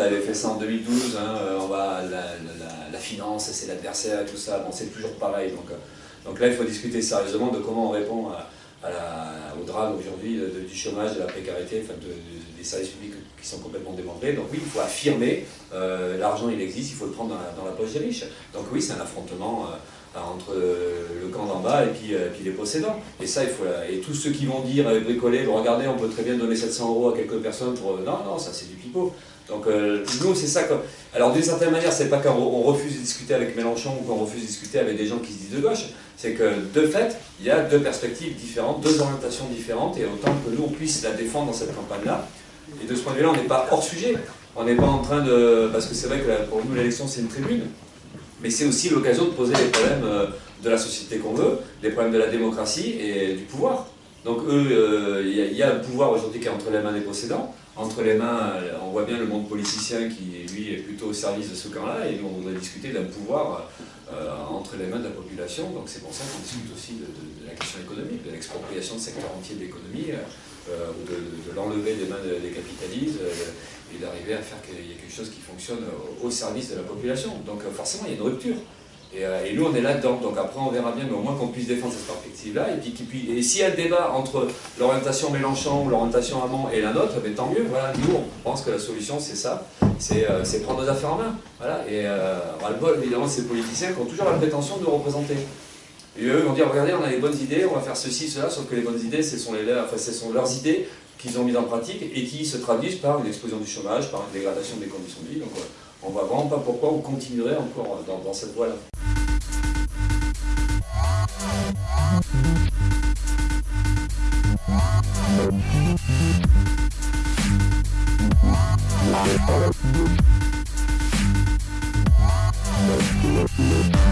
avait fait ça en 2012, hein, euh, on va, la, finance, c'est l'adversaire tout ça, bon, c'est toujours pareil. Donc, euh, donc là, il faut discuter sérieusement de comment on répond à, au drame aujourd'hui du chômage, de la précarité, des services publics qui sont complètement démembrés. Donc oui, il faut affirmer, l'argent il existe, il faut le prendre dans la, poche des riches. Donc oui, c'est un affrontement entre le camp d'en bas et puis, puis, les possédants. Et ça, il faut, et tous ceux qui vont dire, bricoler, regardez, on peut très bien donner 700 euros à quelques personnes pour... Non, non, ça c'est du pipeau. Donc euh, nous, c'est ça. Alors d'une certaine manière, c'est pas qu'on refuse de discuter avec Mélenchon ou qu'on refuse de discuter avec des gens qui se disent de gauche. C'est que de fait, il y a deux perspectives différentes, deux orientations différentes, et autant que nous, on puisse la défendre dans cette campagne-là. Et de ce point de vue-là, on n'est pas hors sujet. On n'est pas en train de... Parce que c'est vrai que pour nous, l'élection, c'est une tribune. Mais c'est aussi l'occasion de poser les problèmes euh, de la société qu'on veut, les problèmes de la démocratie et du pouvoir. Donc eux, euh, il y, a un pouvoir aujourd'hui qui est entre les mains des possédants, entre les mains, euh, on voit bien le monde politicien qui, lui, est plutôt au service de ce camp-là, et nous, on voudrait discuter d'un pouvoir euh, entre les mains de la population, donc c'est pour ça qu'on discute aussi de, la question économique, de l'expropriation de secteurs entiers de l'économie, euh, ou de, l'enlever des mains des capitalistes, et d'arriver à faire qu'il y ait quelque chose qui fonctionne au, service de la population. Donc forcément, il y a une rupture. Euh, et, nous, on est là-dedans. Donc après, on verra bien, mais au moins qu'on puisse défendre cette perspective-là. Et, puis, et s'il y a le débat entre l'orientation Mélenchon ou l'orientation Hamon et la nôtre, ben, tant mieux. Voilà, nous, on pense que la solution, c'est ça. C'est euh, prendre nos affaires en main. Voilà. Et euh, le bol, évidemment, ces politiciens qui ont toujours la prétention de nous représenter. Et eux vont dire, regardez, on a les bonnes idées, on va faire ceci, cela, sauf que les bonnes idées, ce sont, leurs, enfin, ce sont leurs idées qu'ils ont mises en pratique et qui se traduisent par une explosion du chômage, par une dégradation des conditions de vie. Donc on ne voit vraiment pas pourquoi on continuerait encore dans cette voie-là. Thank you.